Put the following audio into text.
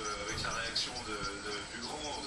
Euh, avec la réaction de, de Bugrand,